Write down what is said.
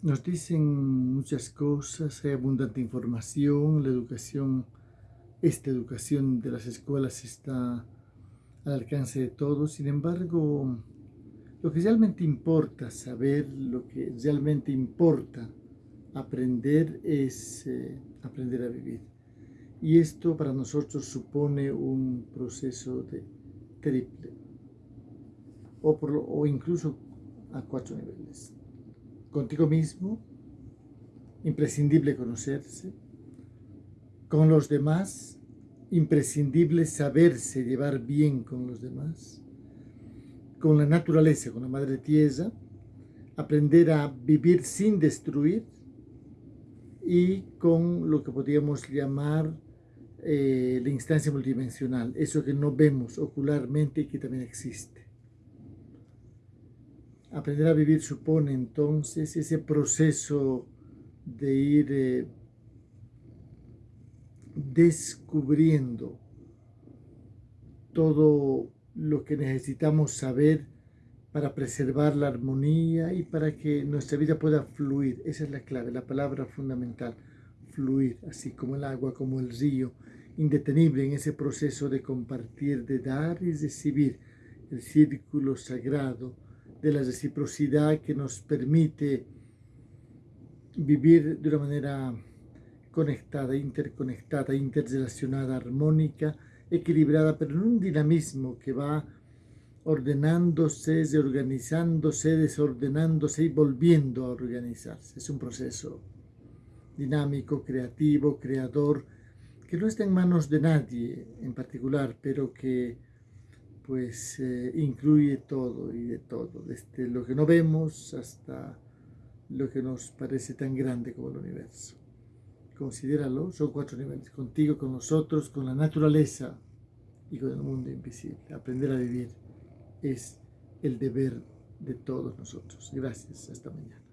Nos dicen muchas cosas, hay abundante información, la educación, esta educación de las escuelas está al alcance de todos, sin embargo, lo que realmente importa saber, lo que realmente importa aprender es eh, aprender a vivir. Y esto para nosotros supone un proceso de triple, o, o incluso a cuatro niveles contigo mismo, imprescindible conocerse, con los demás, imprescindible saberse llevar bien con los demás, con la naturaleza, con la madre tierra, aprender a vivir sin destruir y con lo que podríamos llamar eh, la instancia multidimensional, eso que no vemos ocularmente y que también existe. Aprender a vivir supone entonces ese proceso de ir eh, descubriendo todo lo que necesitamos saber para preservar la armonía y para que nuestra vida pueda fluir. Esa es la clave, la palabra fundamental, fluir, así como el agua, como el río, indetenible en ese proceso de compartir, de dar y recibir, el círculo sagrado, de la reciprocidad que nos permite vivir de una manera conectada, interconectada, interrelacionada, armónica, equilibrada, pero en un dinamismo que va ordenándose, reorganizándose, desordenándose y volviendo a organizarse. Es un proceso dinámico, creativo, creador, que no está en manos de nadie en particular, pero que pues eh, incluye todo y de todo, desde lo que no vemos hasta lo que nos parece tan grande como el universo. Considéralo, son cuatro niveles, contigo, con nosotros, con la naturaleza y con el mundo invisible. Aprender a vivir es el deber de todos nosotros. Gracias, hasta mañana.